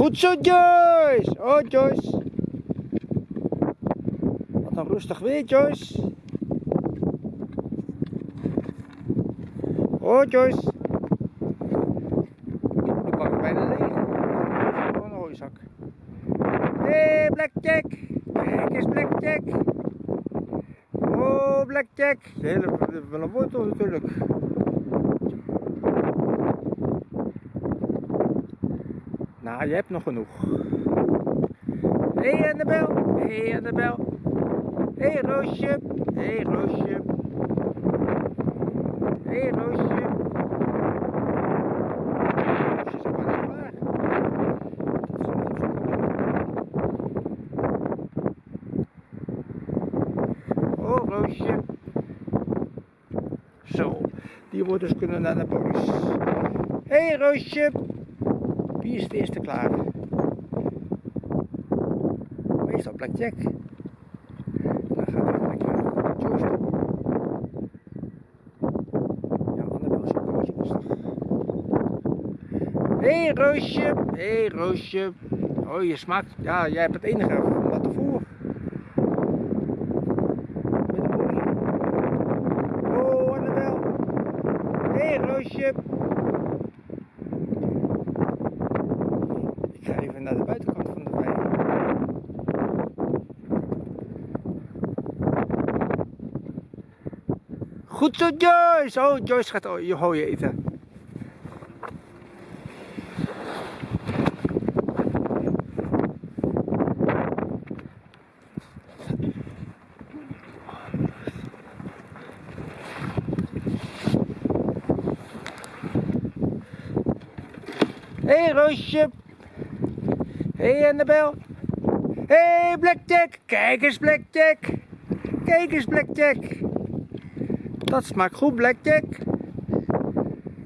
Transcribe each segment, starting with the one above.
Goed zo, Joyce. Oh, Joyce. Wat een rustig weer, Joyce. Oh, Joyce. De bak is bijna leeg. Gewoon een hooizak. Hé, hey, Blackjack. Kijk eens, Blackjack. Oh, Blackjack. De hele wel een wortel natuurlijk. Nou, je hebt nog genoeg. Hé, hey, Annabel. Hé, hey, Annabel. Hé, hey, Roosje. Hé, hey, Roosje. Hé, hey, Roosje. Oh, Roosje. Zo, die wordt dus kunnen naar de polis. Hé, hey, Roosje. Wie is het eerste klaar? Meestal Blackjack. Dan gaat hij gelijk naar Joyce toe. Ja, Annabel is ook een beetje rustig. Hé hey, Roosje, hé hey, Roosje. Oh, je smaakt, ja, jij hebt het enige wat ervoor. Met olie. Oh, Annabel. Hé hey, Roosje. Ik ga even naar de buitenkant van de wei. Goed zo, Joyce! Oh, Joyce gaat je hooien eten. Hey, Roosje. Hey, Annabel. Hey, Blackjack. Kijk eens Blackjack. Kijk eens Blackjack. Dat smaakt goed Blackjack.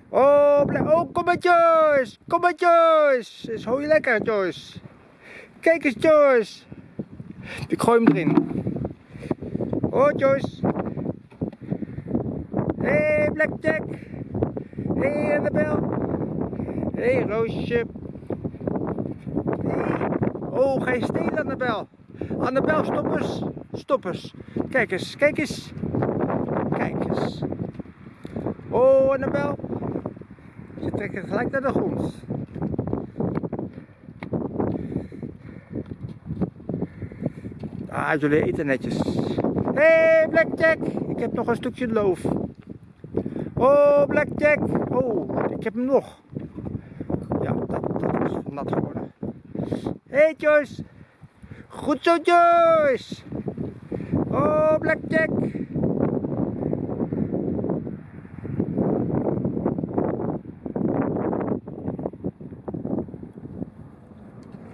Oh, Black oh kom maar Joyce. Kom maar Joyce. Is hooi lekker Joyce. Kijk eens Joyce. Ik gooi hem erin. Oh Joyce. Hey, Blackjack. Hey, Annabel. Hey, Roosje. Oh, ga je stelen Annabel? Annabel, stop eens. Stop eens. Kijk eens, kijk eens. Kijk eens. Oh, Annabel. Ze trekken gelijk naar de grond. Ah, jullie eten netjes. Hé, hey, Blackjack. Ik heb nog een stukje loof. Oh, Blackjack. Oh, ik heb hem nog. Ja, dat, dat is nat geworden. Hey Joyce. Goed zo Joyce. Oh Blackjack.